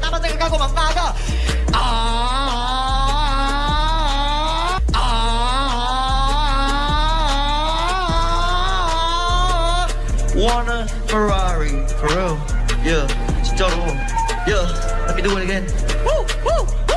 다른 생각하고 막 나가 아, 아, want a Ferrari for real. Yeah 진짜로 yeah let me do it again. Woo, woo.